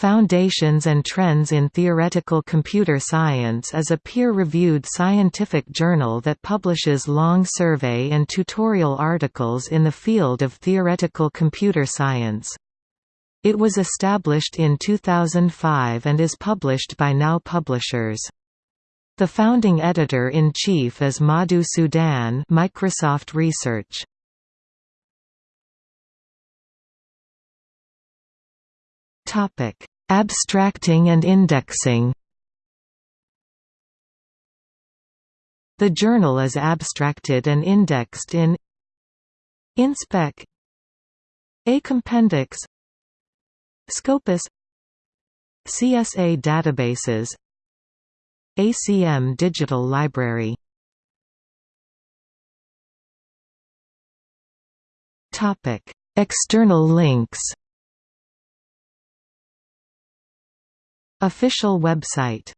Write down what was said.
Foundations and Trends in Theoretical Computer Science is a peer-reviewed scientific journal that publishes long survey and tutorial articles in the field of theoretical computer science. It was established in 2005 and is published by Now Publishers. The founding editor-in-chief is Madhu Sudan Microsoft Research. Topic: Abstracting and indexing. The journal is abstracted and indexed in Inspec Acompendix Scopus CSA databases ACM Digital Library External links Official website